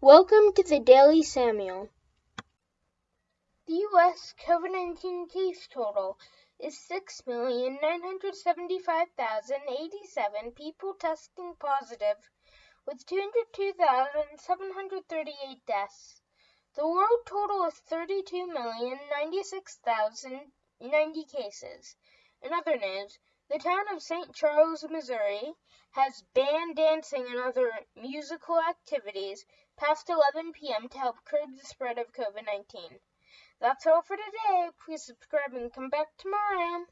Welcome to the Daily Samuel. The U.S. COVID 19 case total is 6,975,087 people testing positive, with 202,738 deaths. The world total is 32,096,090 cases. In other news, the town of St. Charles, Missouri, has banned dancing and other musical activities past 11 p.m. to help curb the spread of COVID 19. That's all for today. Please subscribe and come back tomorrow.